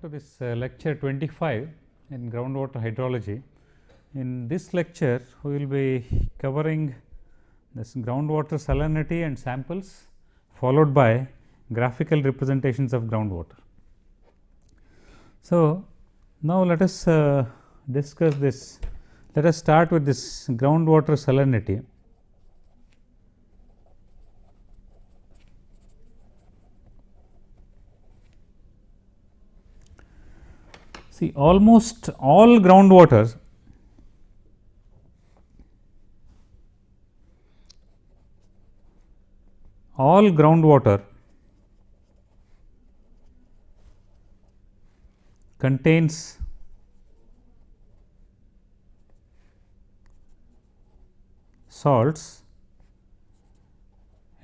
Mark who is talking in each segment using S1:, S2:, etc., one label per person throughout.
S1: to this uh, lecture 25 in groundwater hydrology. In this lecture, we will be covering this groundwater salinity and samples followed by graphical representations of groundwater. So, now let us uh, discuss this, let us start with this groundwater salinity. See almost all groundwater all groundwater contains salts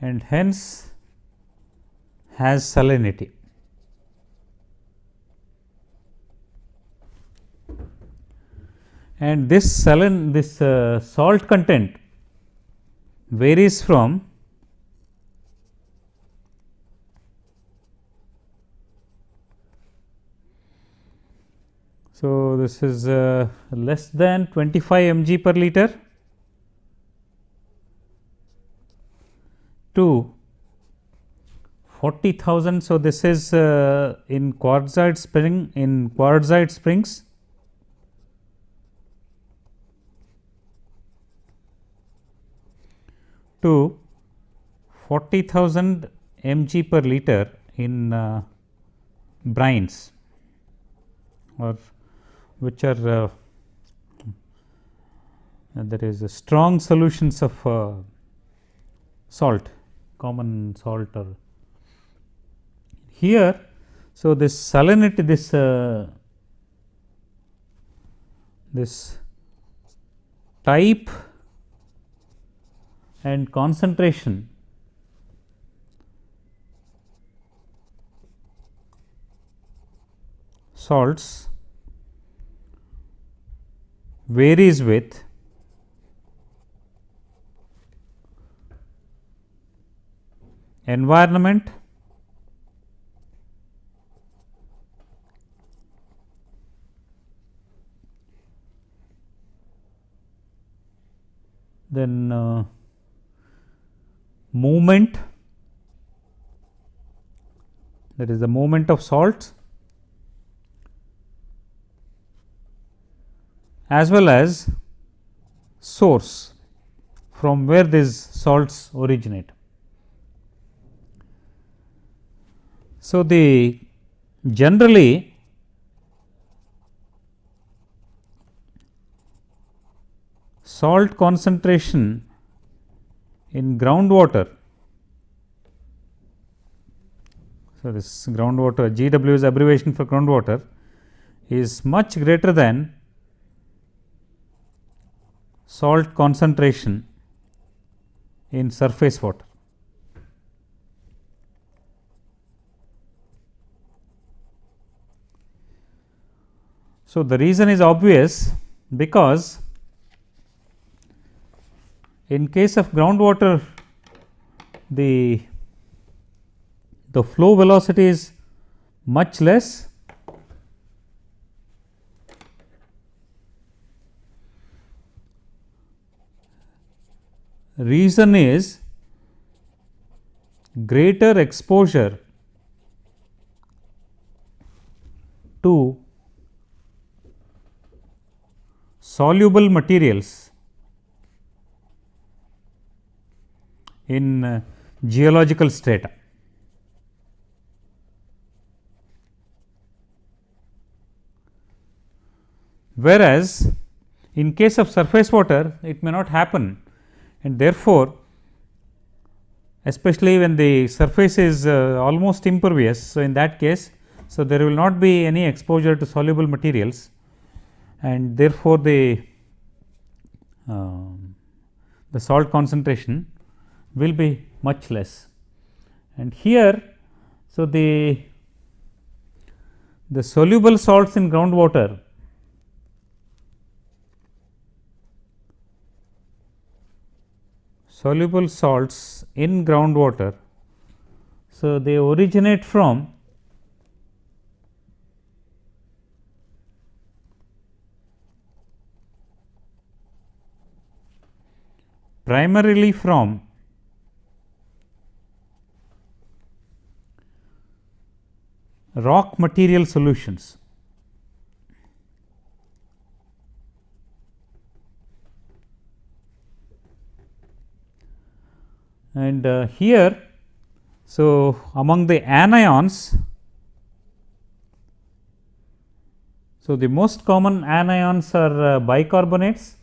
S1: and hence has salinity. And this saline this uh, salt content varies from So, this is uh, less than 25 mg per liter to 40,000. So, this is uh, in quartzite spring in quartzite springs to 40,000 mg per liter in uh, brines or which are uh, there is strong solutions of uh, salt common salt or here. So, this salinity this uh, this type and concentration. Salts varies with environment then uh, movement that is the movement of salts as well as source from where these salts originate. So, the generally salt concentration in groundwater. So, this groundwater GW is abbreviation for groundwater is much greater than salt concentration in surface water. So, the reason is obvious because in case of groundwater the the flow velocity is much less. Reason is greater exposure to soluble materials in uh, geological strata. Whereas, in case of surface water it may not happen and therefore, especially when the surface is uh, almost impervious. So, in that case, so there will not be any exposure to soluble materials and therefore, the uh, the salt concentration will be much less. And here, so the, the soluble salts in groundwater soluble salts in groundwater. So, they originate from primarily from rock material solutions. And uh, here, so among the anions, so the most common anions are uh, bicarbonates.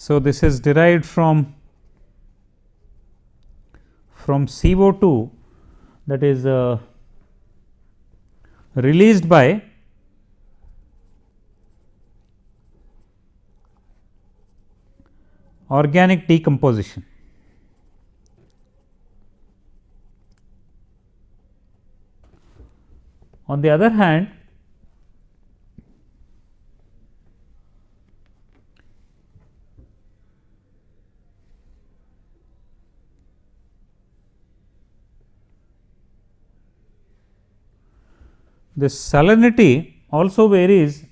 S1: So, this is derived from from CO2 that is uh, released by organic decomposition. On the other hand, the salinity also varies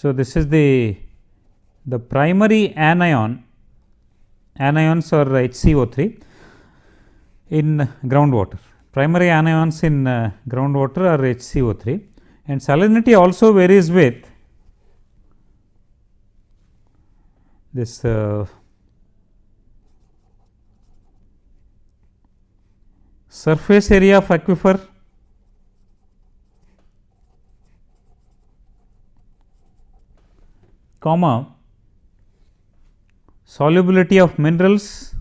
S1: So, this is the the primary anion anions are HCO3 in groundwater. Primary anions in uh, groundwater are HCO3 and salinity also varies with this uh, surface area of aquifer. Comma solubility of minerals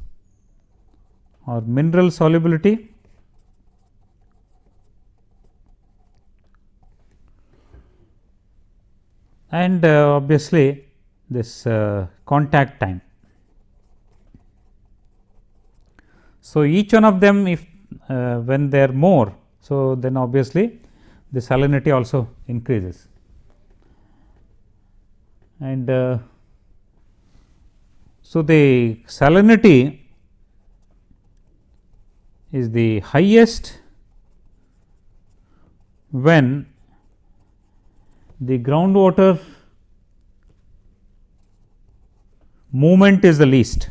S1: or mineral solubility and uh, obviously this uh, contact time. So, each one of them if uh, when they are more, so then obviously the salinity also increases and uh, so the salinity is the highest when the groundwater movement is the least.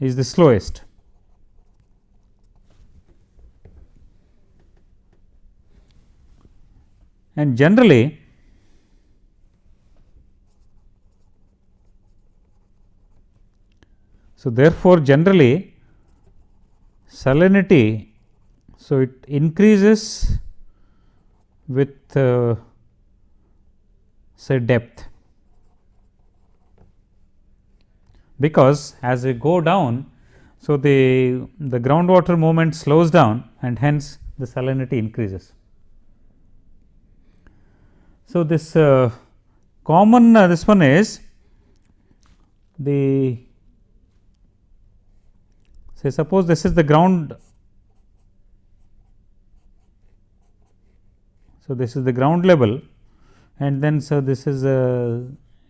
S1: Is the slowest. And generally so therefore generally salinity so it increases with uh, say depth because as we go down so the the groundwater movement slows down and hence the salinity increases so, this uh, common uh, this one is the say suppose this is the ground. So, this is the ground level and then so this is a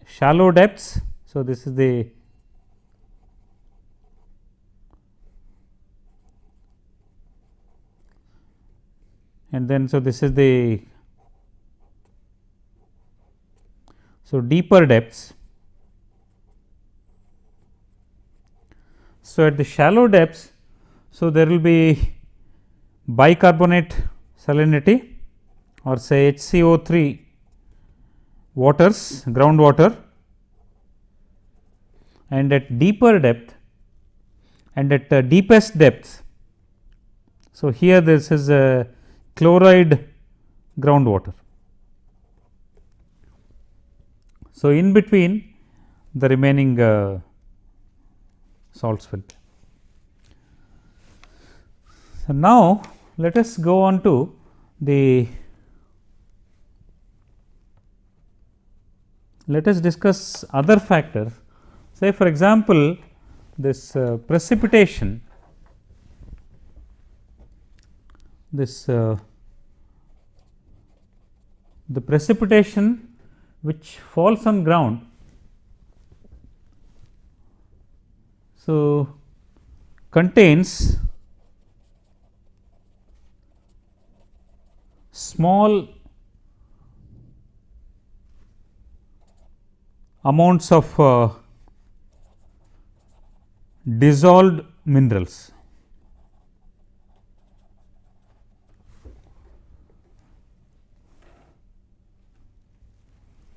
S1: shallow depths. So, this is the and then so this is the So, deeper depths. So, at the shallow depths, so there will be bicarbonate salinity or say HCO3 waters groundwater and at deeper depth and at uh, deepest depths. So, here this is a chloride groundwater. So, in between the remaining uh, salts will be. So, now let us go on to the let us discuss other factors say for example, this uh, precipitation this uh, the precipitation which falls on ground. So, contains small amounts of uh, dissolved minerals.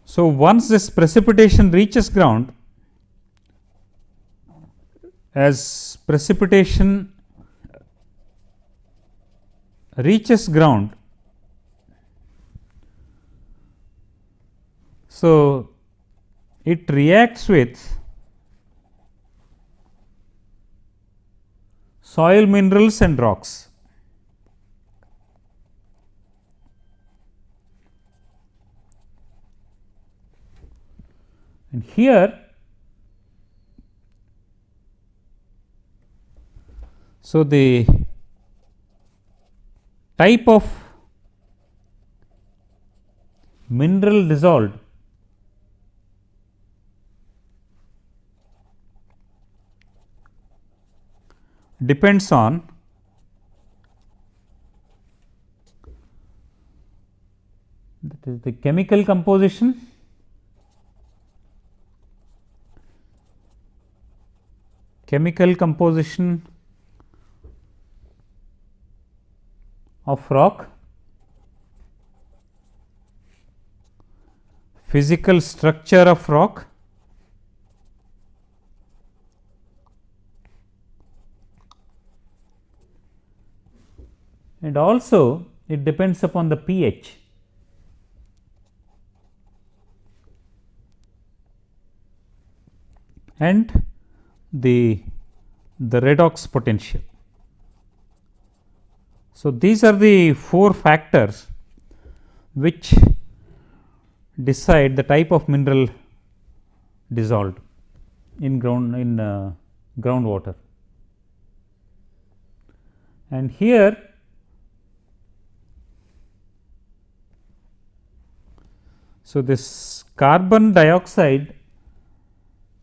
S1: So, once this precipitation reaches ground as precipitation reaches ground. So, it reacts with soil minerals and rocks. And here So, the type of mineral dissolved depends on that is the chemical composition chemical composition of rock, physical structure of rock, and also it depends upon the pH. and the the redox potential. So, these are the four factors which decide the type of mineral dissolved in ground in uh, groundwater. And here so this carbon dioxide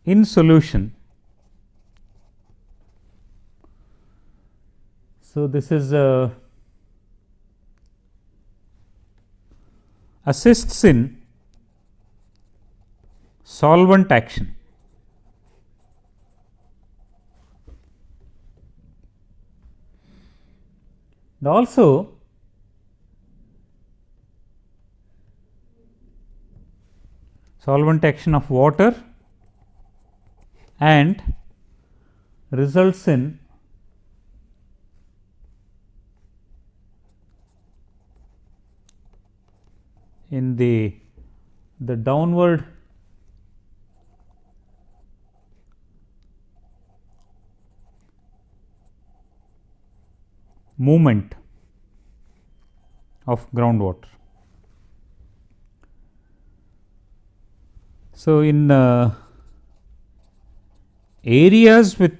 S1: in solution so this is a assists in solvent action. And also solvent action of water and results in in the the downward movement of groundwater. So, in uh, areas with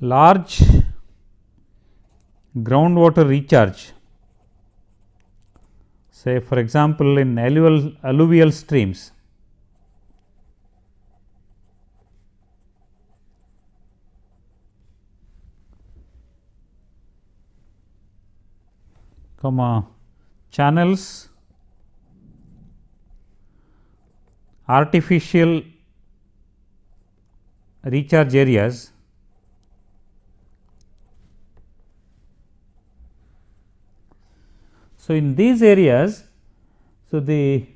S1: large groundwater recharge say for example, in alluvial, alluvial streams comma channels artificial recharge areas So, in these areas, so the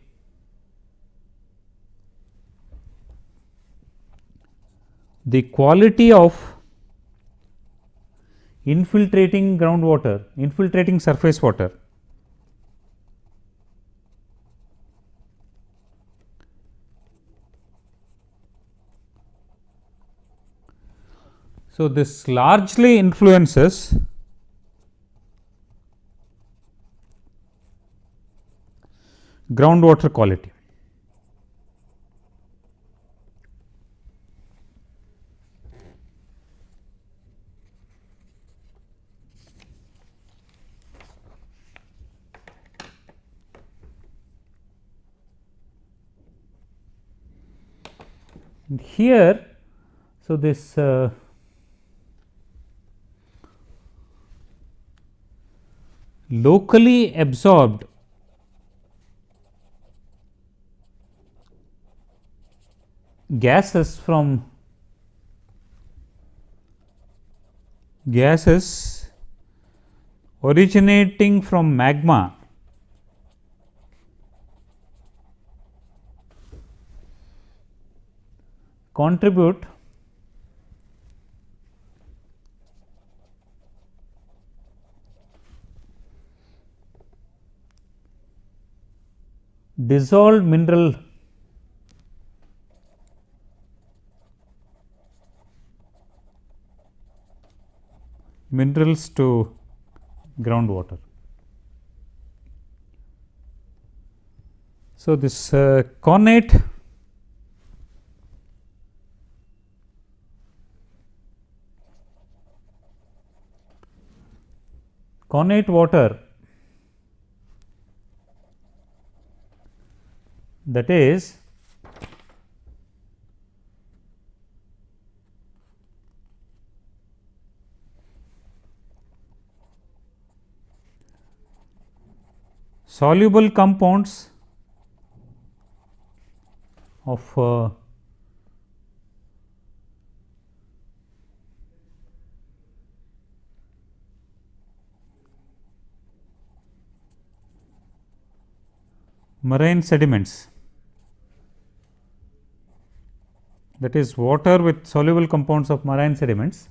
S1: the quality of infiltrating groundwater, infiltrating surface water So, this largely influences groundwater quality. Here, so this uh, locally absorbed gases from gases originating from magma contribute dissolved mineral minerals to groundwater. So, this uh, connate connate water that is soluble compounds of uh, marine sediments that is water with soluble compounds of marine sediments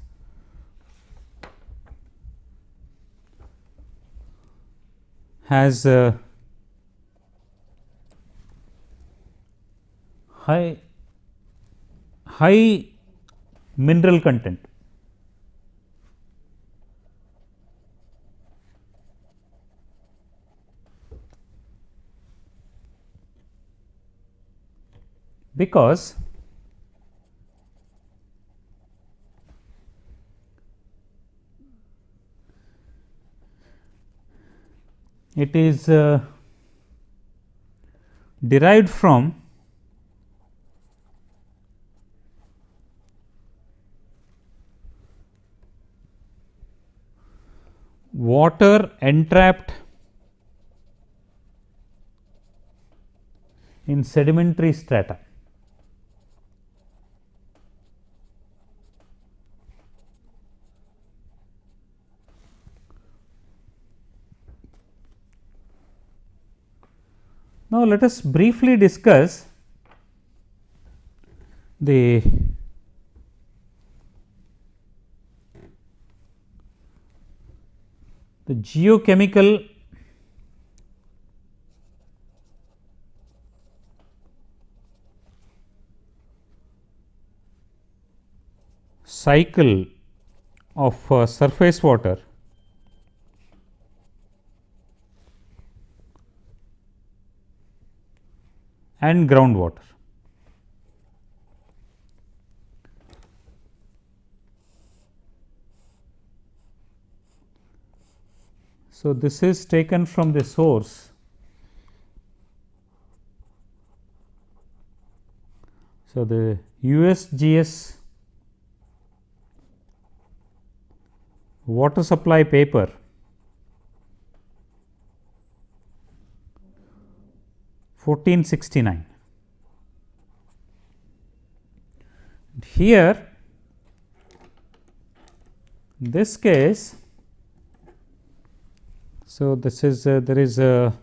S1: has uh, high high mineral content. Because it is uh, derived from water entrapped in sedimentary strata. Now, let us briefly discuss the the geochemical cycle of uh, surface water and groundwater. So, this is taken from the source So, the USGS water supply paper fourteen sixty nine. Here this case, so this is uh, there is a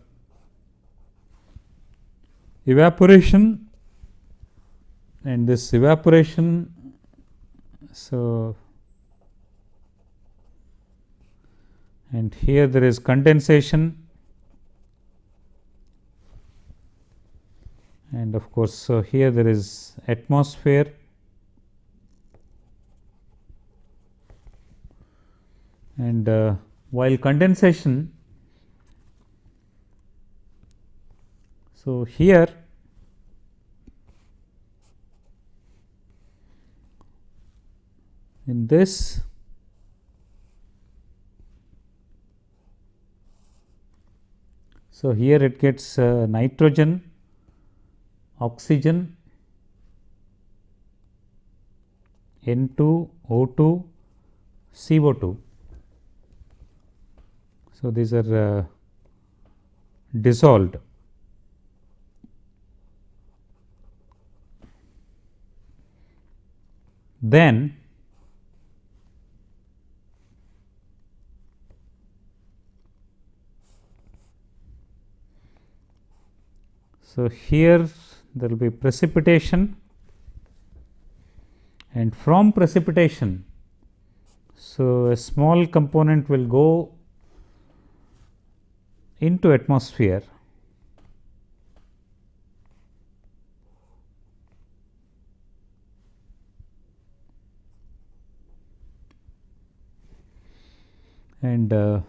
S1: evaporation and this evaporation. So, and here there is condensation and of course, here there is atmosphere and uh, while condensation. So, here in this So, here it gets uh, nitrogen, oxygen N 2 O 2 CO 2. So, these are uh, dissolved. Then So, here there will be precipitation and from precipitation. So, a small component will go into atmosphere and uh,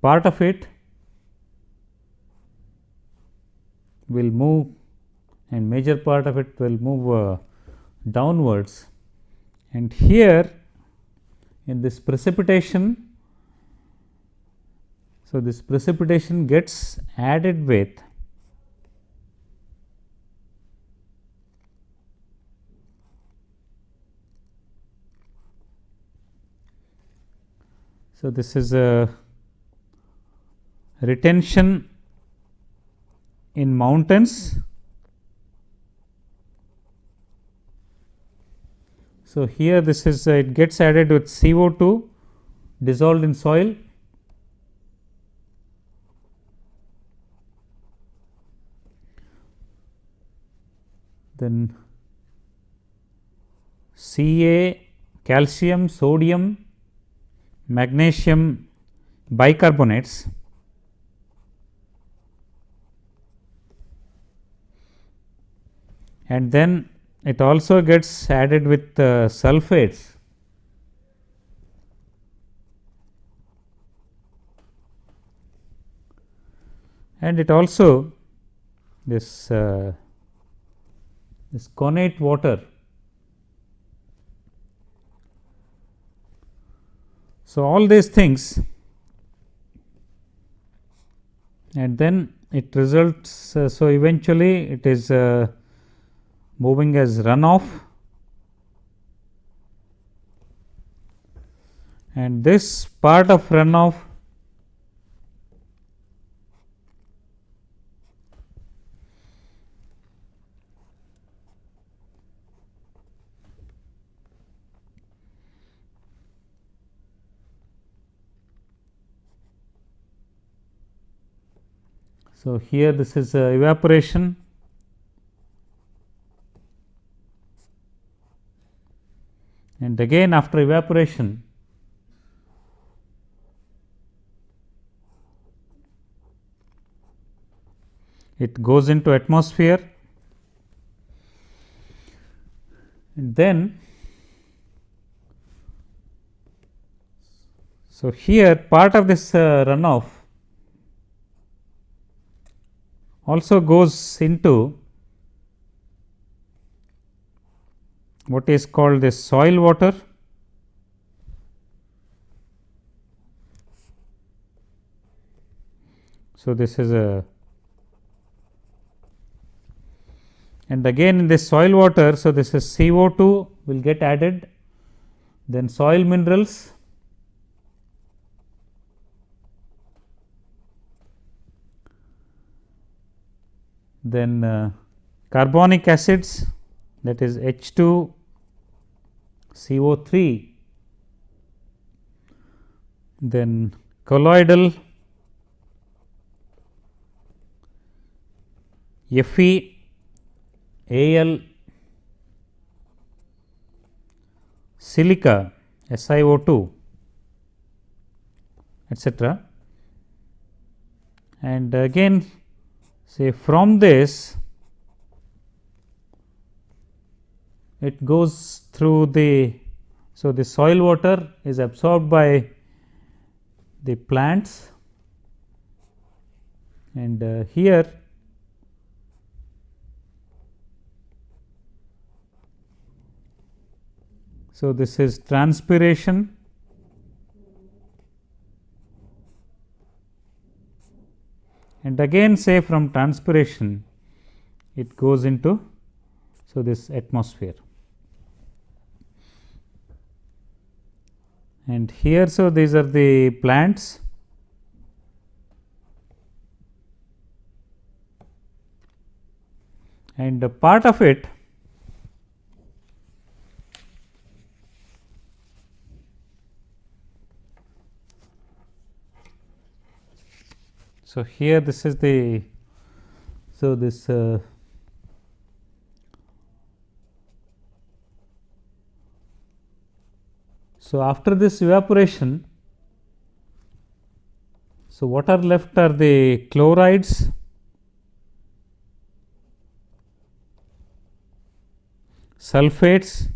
S1: part of it will move and major part of it will move uh, downwards and here in this precipitation. So, this precipitation gets added with So, this is a retention in mountains. So, here this is uh, it gets added with CO 2 dissolved in soil then Ca calcium, sodium, magnesium bicarbonates and then it also gets added with uh, sulfates and it also this uh, this connate water. So, all these things and then it results. Uh, so, eventually it is uh, moving as runoff. And this part of runoff So, here this is uh, evaporation and again after evaporation it goes into atmosphere. And then so here part of this uh, runoff also goes into what is called the soil water. So, this is a and again in this soil water. So, this is CO 2 will get added then soil minerals then uh, carbonic acids that is H 2 CO 3 then colloidal Fe Al silica SiO2 etc. and again say from this it goes through the so the soil water is absorbed by the plants. And uh, here so this is transpiration. And again say from transpiration it goes into So, this atmosphere and here. So, these are the plants and part of it So, here this is the so this uh, so after this evaporation so what are left are the chlorides. Sulfates.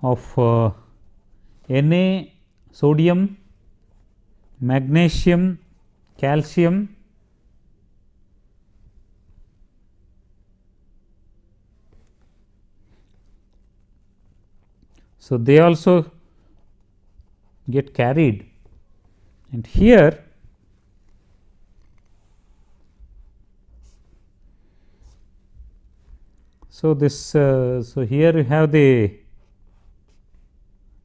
S1: Of uh, Na, sodium, magnesium, calcium, So, they also get carried and here so this uh, so here you have the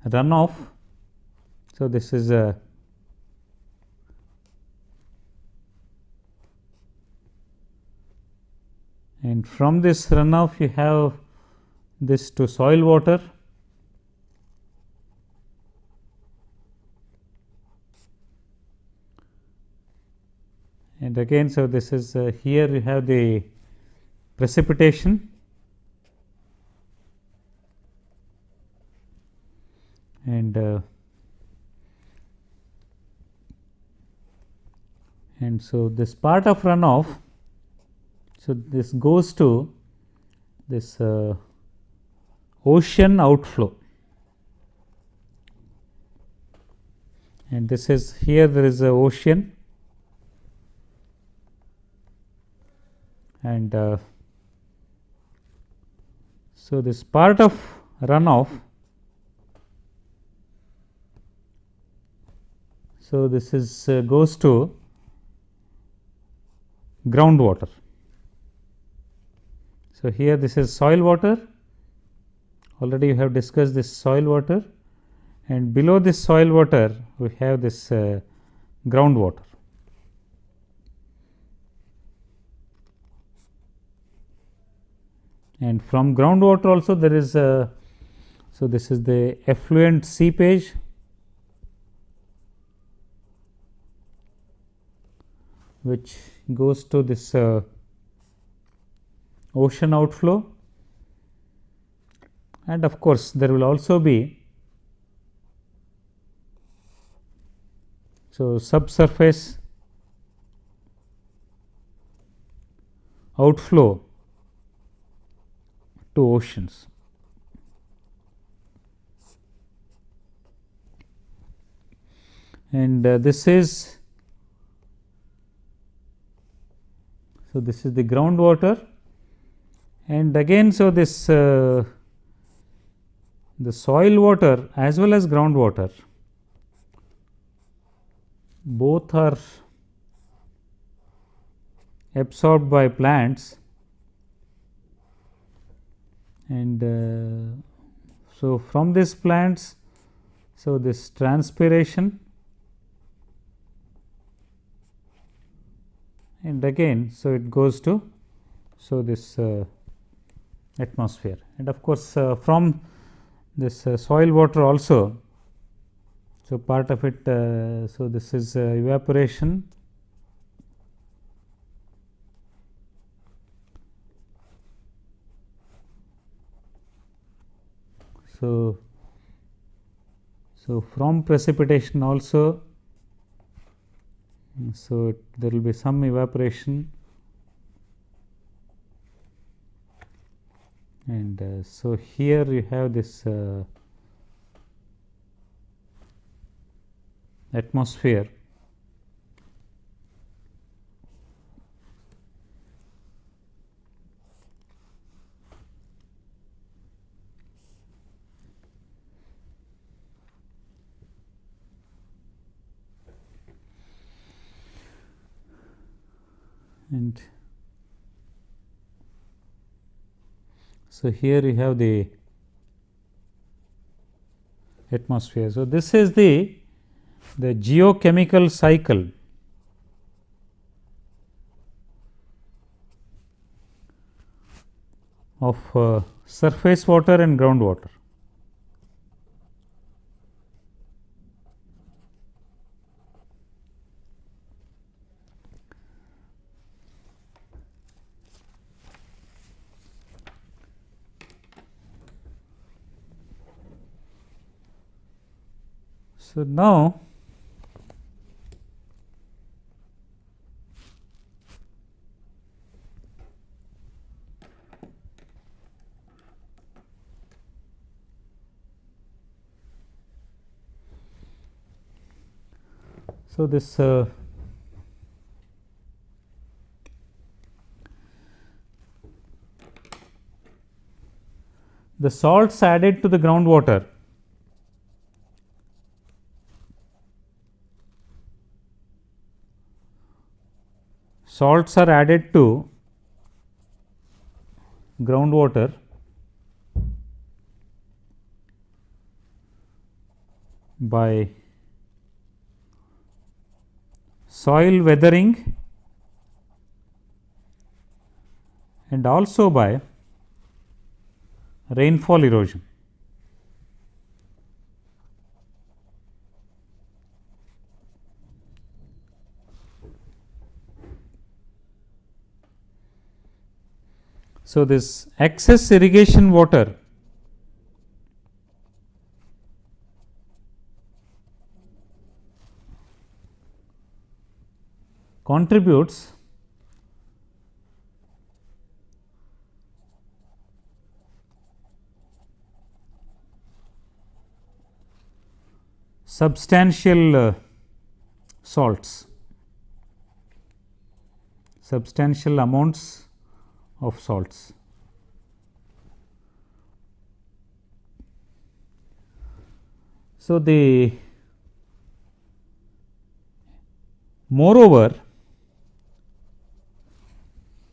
S1: runoff. So, this is a and from this runoff you have this to soil water and again. So, this is uh, here you have the precipitation and uh, and so this part of runoff so this goes to this uh, ocean outflow and this is here there is a ocean and uh, so this part of runoff So, this is uh, goes to groundwater. So, here this is soil water already you have discussed this soil water and below this soil water we have this uh, groundwater. And from groundwater also there is a, so this is the effluent seepage which goes to this uh, ocean outflow and of course, there will also be so subsurface outflow to oceans. And uh, this is So, this is the groundwater and again. So, this uh, the soil water as well as groundwater both are absorbed by plants and uh, so from these plants so this transpiration and again. So, it goes to so this uh, atmosphere and of course, uh, from this uh, soil water also. So, part of it uh, so this is evaporation So, so from precipitation also so, there will be some evaporation and uh, so here you have this uh, atmosphere and so here you have the atmosphere. So, this is the the geochemical cycle of uh, surface water and groundwater. So, now So, this uh, the salts added to the groundwater salts are added to groundwater by soil weathering and also by rainfall erosion. So, this excess irrigation water contributes substantial uh, salts, substantial amounts of salts. So, the moreover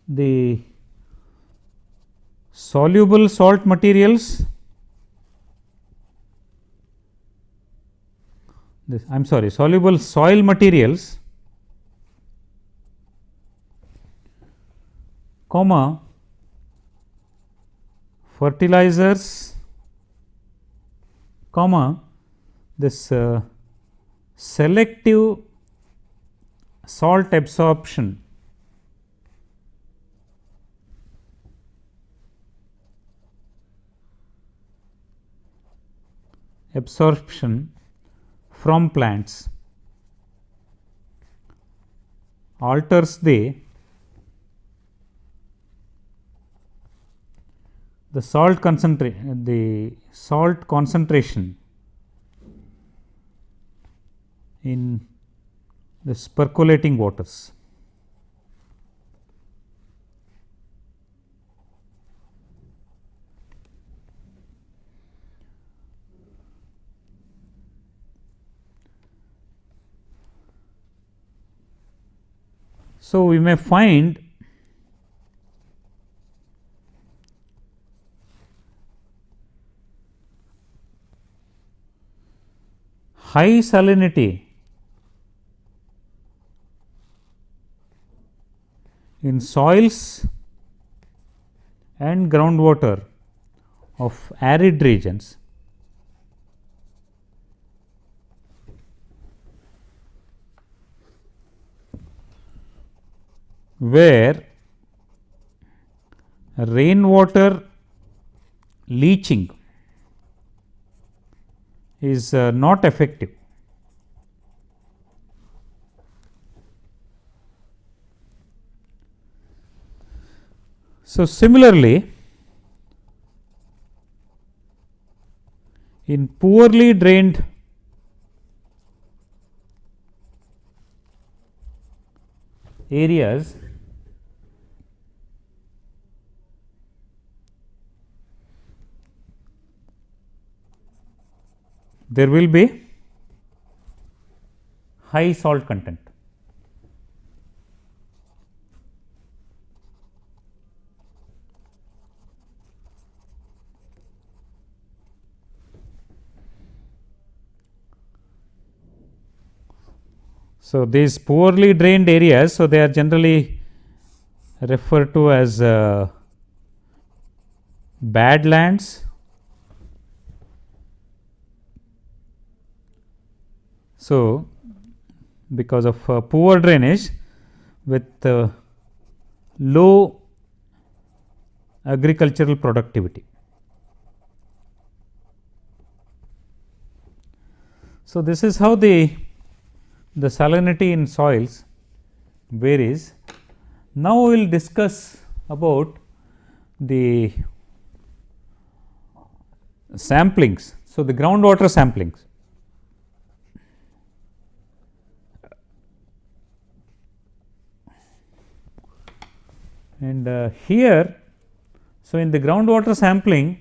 S1: the soluble salt materials this I am sorry soluble soil materials comma fertilizers comma this uh, selective salt absorption. Absorption from plants alters the the salt concentration the salt concentration in the percolating waters. So, we may find high salinity. In soils and groundwater of arid regions where rainwater leaching is uh, not effective. So, similarly, in poorly drained areas there will be high salt content. So, these poorly drained areas, so they are generally referred to as uh, bad lands So, because of uh, poor drainage with uh, low agricultural productivity. So, this is how the the salinity in soils varies. Now, we will discuss about the samplings. So, the groundwater samplings. And uh, here, so in the groundwater sampling,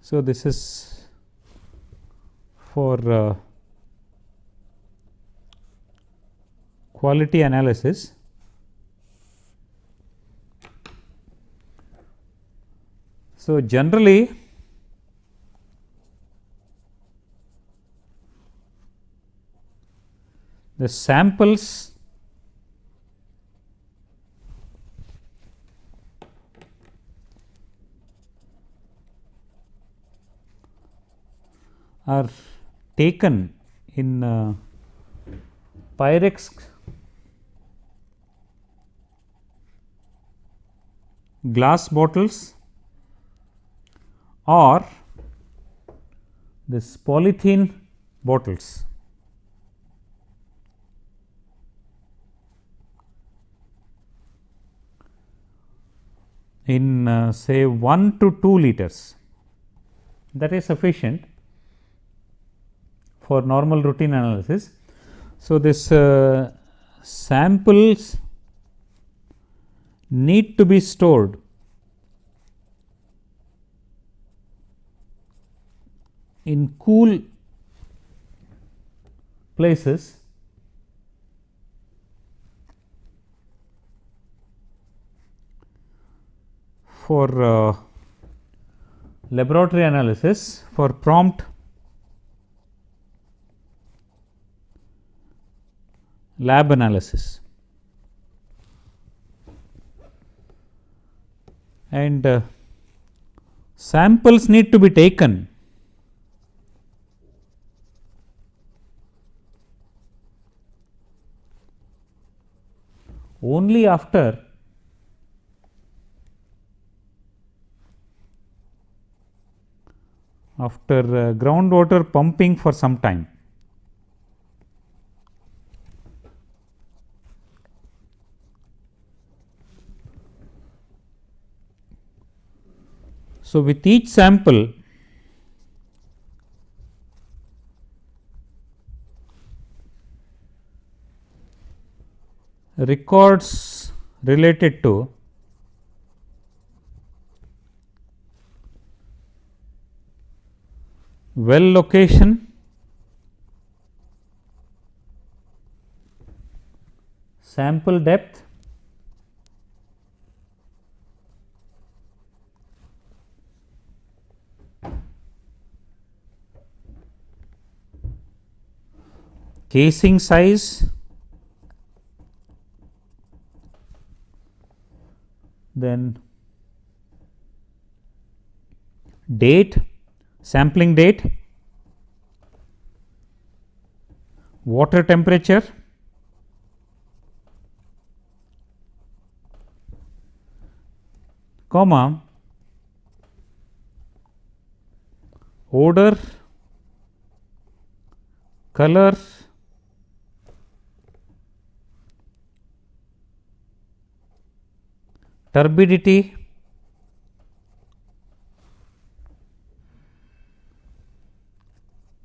S1: so this is for uh, quality analysis. So, generally the samples are taken in uh, Pyrex glass bottles or this polythene bottles. in uh, say 1 to 2 liters that is sufficient for normal routine analysis. So, this uh, samples need to be stored in cool places for uh, laboratory analysis for prompt lab analysis. And uh, samples need to be taken only after after uh, groundwater pumping for some time. So, with each sample records related to well location, sample depth, casing size, then date, sampling date, water temperature, comma odor, color, turbidity.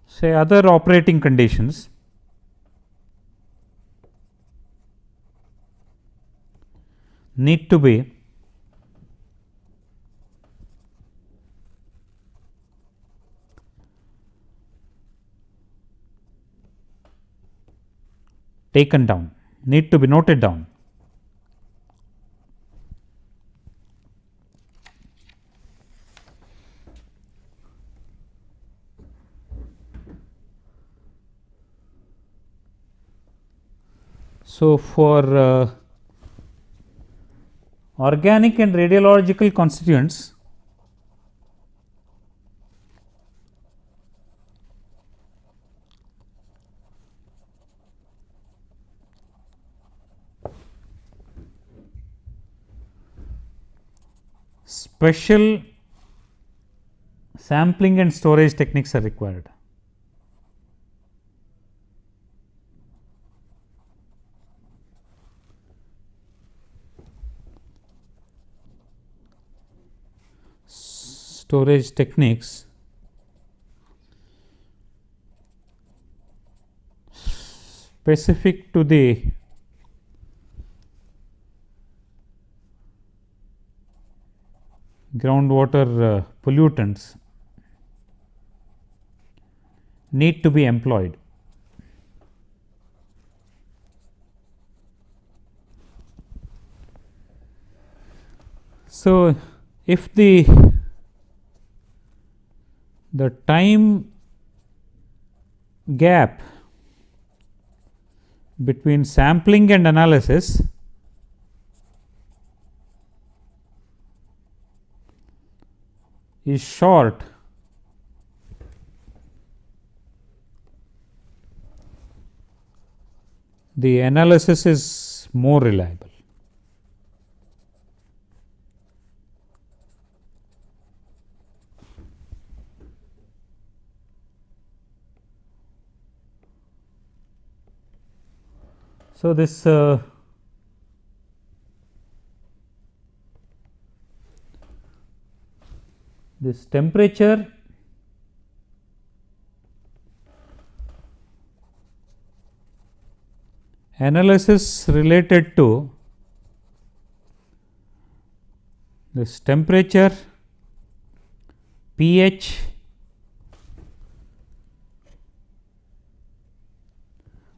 S1: Say other operating conditions. Need to be. Taken down. Need to be noted down So, for uh, organic and radiological constituents special sampling and storage techniques are required. Storage techniques specific to the groundwater uh, pollutants need to be employed. So, if the the time gap between sampling and analysis is short the analysis is more reliable. So, this uh, this temperature analysis related to this temperature, pH,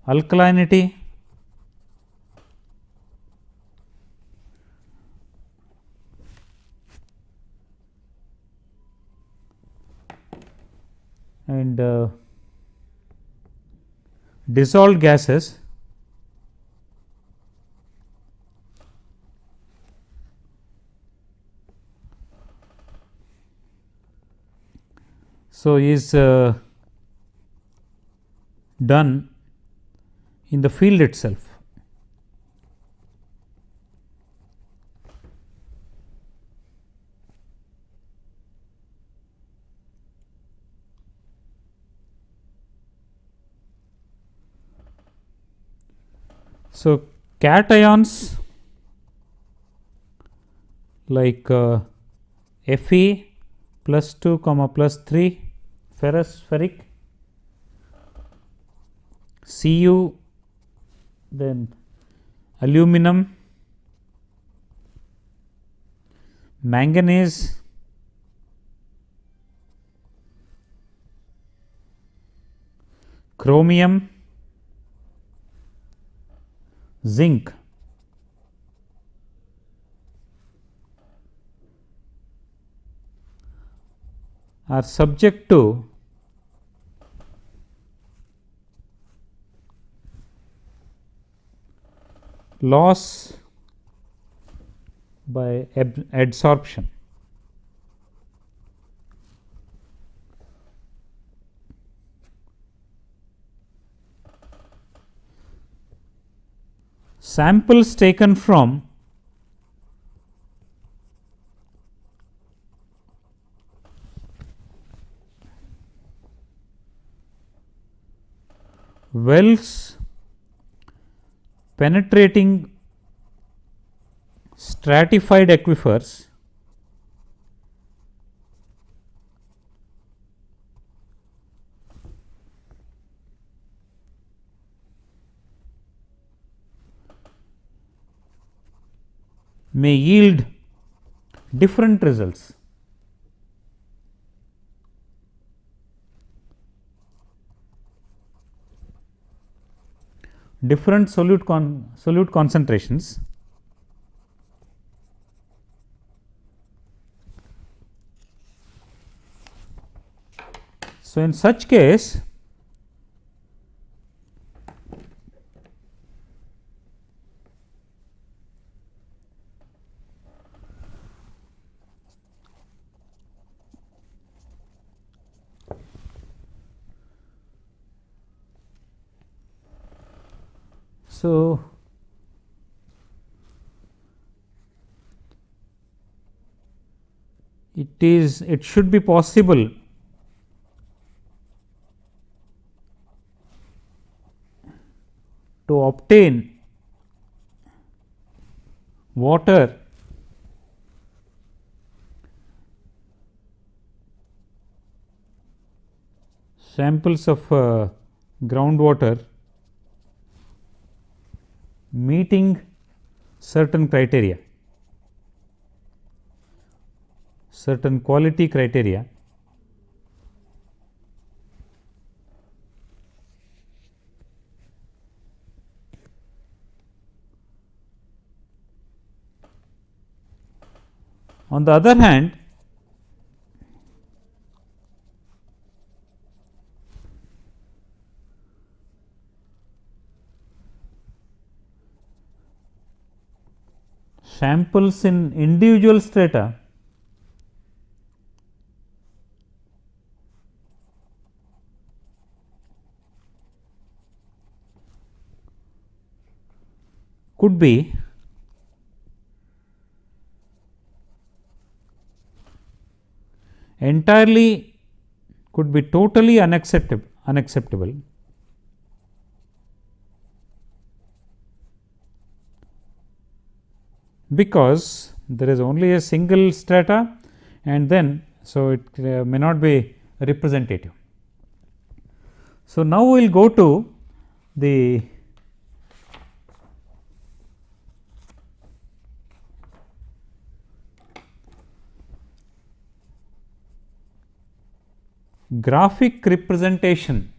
S1: alkalinity, and uh, dissolved gases So, is uh, done in the field itself. So, cations like uh, Fe plus 2 comma plus 3 ferrous ferric Cu then aluminum manganese chromium zinc are subject to loss by adsorption. Samples taken from wells penetrating stratified aquifers may yield different results. different solute con solute concentrations So, in such case So, it is it should be possible to obtain water samples of uh, groundwater meeting certain criteria, certain quality criteria. On the other hand, samples in individual strata. Could be entirely could be totally unacceptable unacceptable because there is only a single strata and then so it uh, may not be representative. So, now we will go to the graphic representation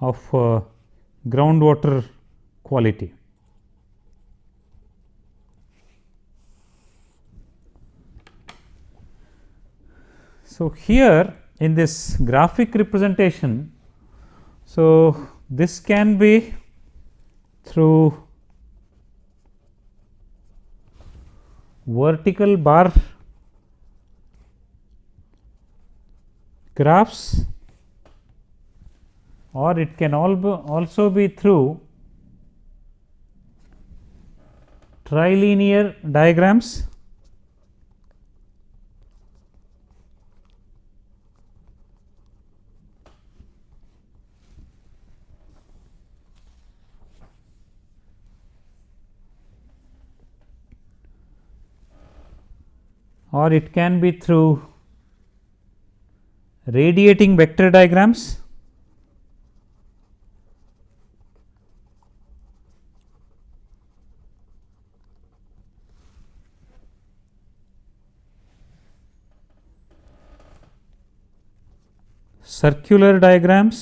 S1: of uh, groundwater quality. So, here in this graphic representation, so this can be through vertical bar graphs or it can also be through trilinear diagrams. Or it can be through radiating vector diagrams circular diagrams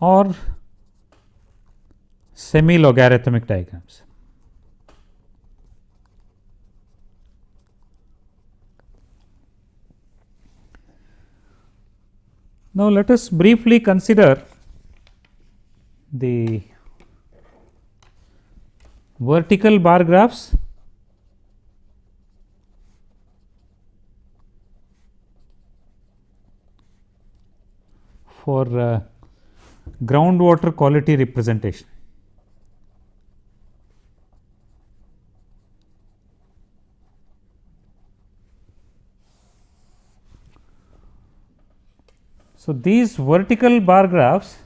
S1: or semi logarithmic diagrams. Now, let us briefly consider the vertical bar graphs for uh, groundwater quality representation. So, these vertical bar graphs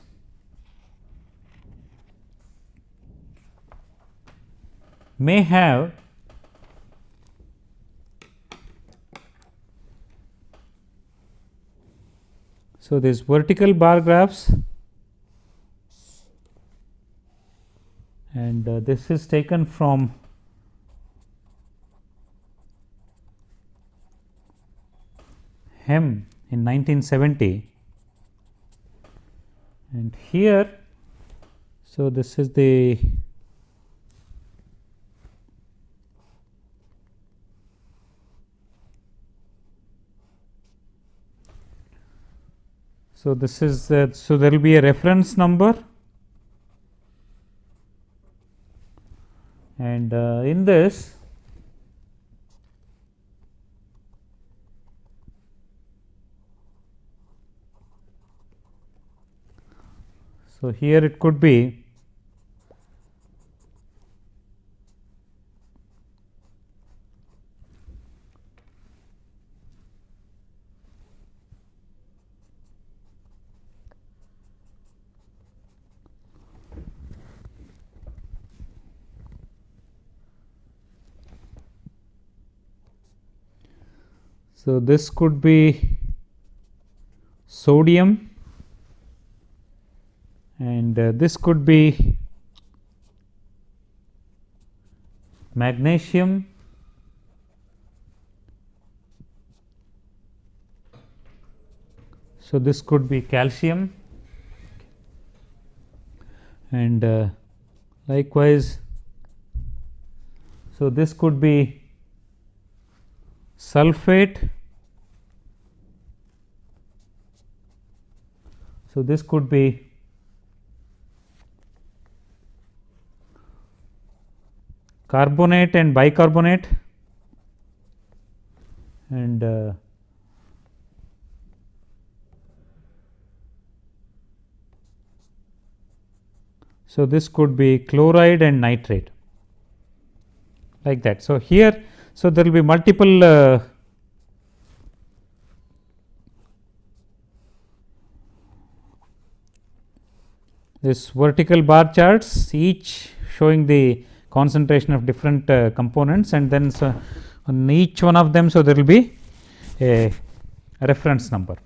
S1: may have so these vertical bar graphs and uh, this is taken from Hem in 1970 and here so this is the So, this is uh, so there will be a reference number. And uh, in this So, here it could be So, this could be sodium this could be magnesium so this could be calcium. And uh, likewise so this could be sulphate so this could be carbonate and bicarbonate and uh, so this could be chloride and nitrate like that. So, here so there will be multiple uh, this vertical bar charts each showing the concentration of different uh, components and then so on each one of them. So, there will be a reference number.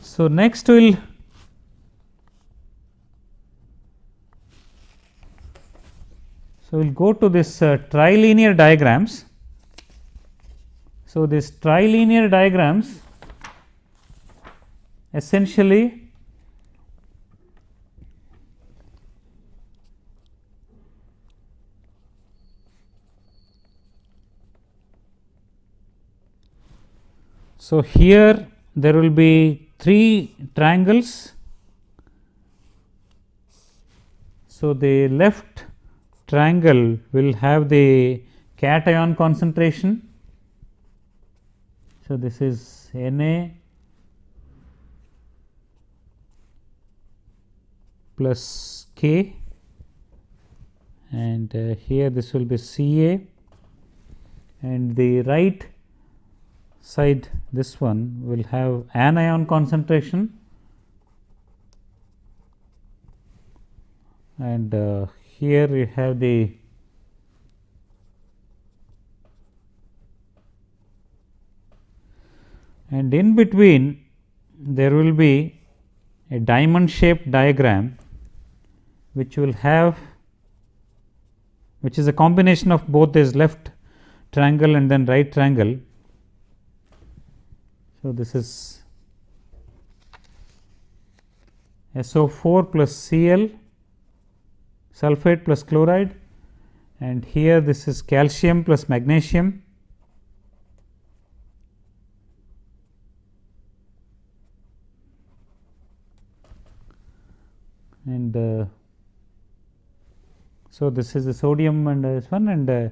S1: So, next we will so we will go to this uh, trilinear diagrams. So, this trilinear diagrams essentially So, here there will be three triangles. So, the left triangle will have the cation concentration. So, this is Na plus K and uh, here this will be Ca and the right side this one will have anion concentration and uh, here we have the and in between there will be a diamond shaped diagram which will have which is a combination of both this left triangle and then right triangle so, this is SO4 plus Cl sulphate plus chloride and here this is calcium plus magnesium and uh, so this is the sodium and uh, this one and uh,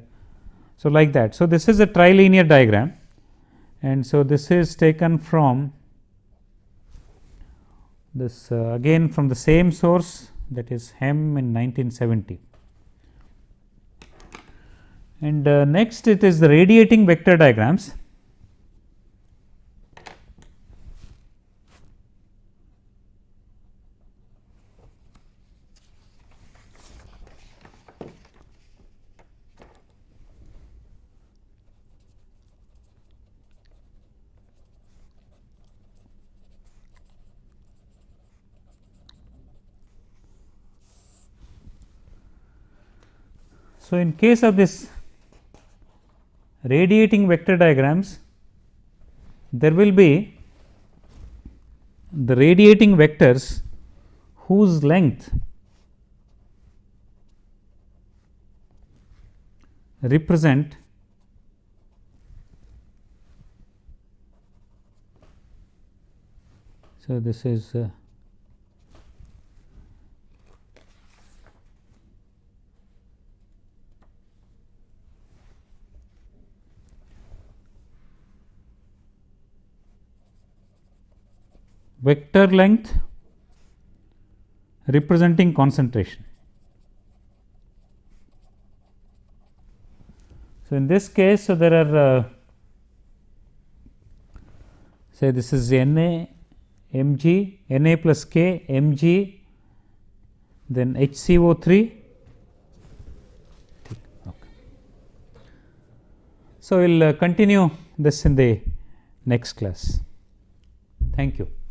S1: so like that. So, this is a trilinear diagram and so this is taken from this uh, again from the same source that is Hem in 1970. And uh, next it is the radiating vector diagrams. So, in case of this radiating vector diagrams, there will be the radiating vectors whose length represent So, this is uh, vector length representing concentration. So, in this case, so there are uh, say this is Na mg Na plus k mg then HCO3 okay. So, we will uh, continue this in the next class. Thank you.